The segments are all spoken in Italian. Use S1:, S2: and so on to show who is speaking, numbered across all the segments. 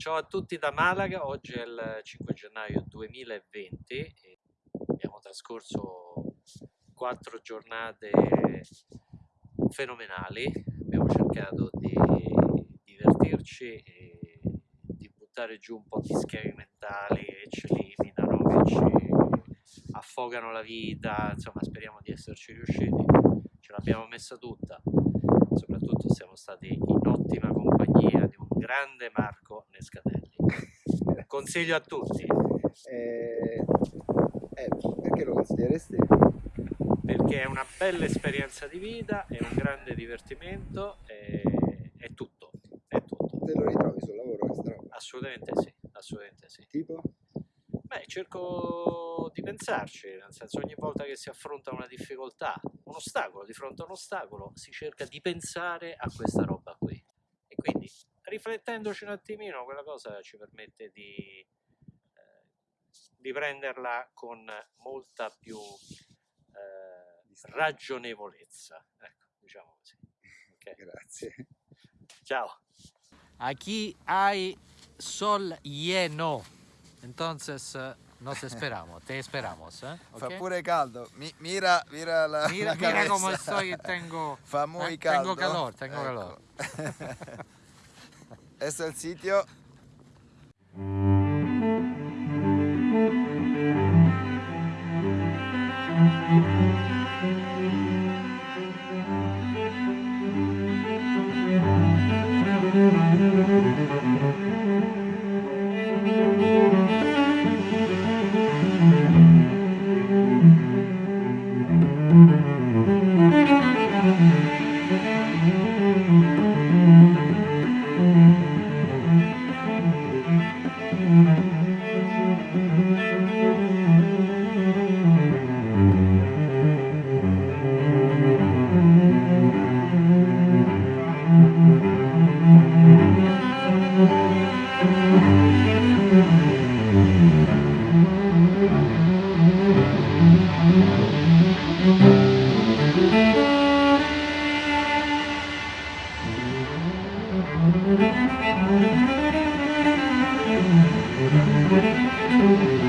S1: Ciao a tutti da Malaga, oggi è il 5 gennaio 2020 e abbiamo trascorso quattro giornate fenomenali, abbiamo cercato di divertirci e di buttare giù un po' di schemi mentali che ci limitano, che ci affogano la vita, insomma speriamo di esserci riusciti, ce l'abbiamo messa tutta, soprattutto siamo stati in ottima compagnia di un grande Marco Nescatelli. Consiglio a tutti.
S2: Eh, eh, perché lo consiglieresti?
S1: Perché è una bella esperienza di vita, è un grande divertimento, è, è tutto, è tutto.
S2: Te lo ritrovi sul lavoro questa roba?
S1: Assolutamente sì, assolutamente sì.
S2: Tipo?
S1: Beh, cerco di pensarci, nel senso ogni volta che si affronta una difficoltà, un ostacolo, di fronte a un ostacolo, si cerca di pensare a questa roba riflettendoci un attimino, quella cosa ci permette di, eh, di prenderla con molta più eh, ragionevolezza, ecco, diciamo così. Okay.
S2: Grazie.
S1: Ciao. Aquí hay sol lleno, entonces nos esperamos, te esperamos. ¿eh?
S2: Fa
S1: ¿ok?
S2: pure caldo. Mi- mira, mira la,
S1: Mira,
S2: la
S1: mira
S2: cabeza.
S1: estoy, tengo,
S2: Fa muy
S1: eh,
S2: caldo.
S1: tengo calor, tengo
S2: Ecco.
S1: calor.
S2: es el sitio. È il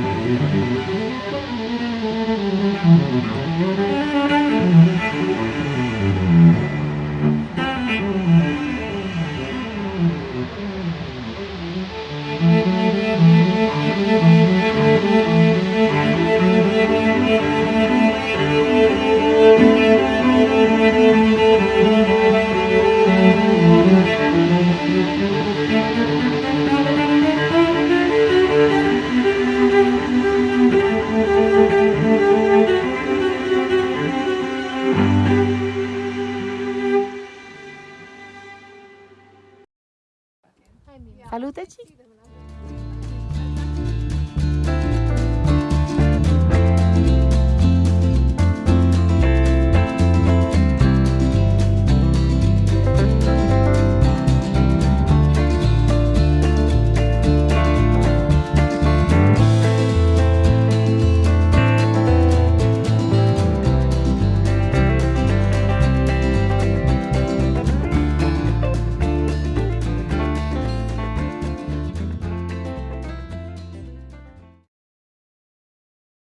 S2: Salută,
S3: Ci!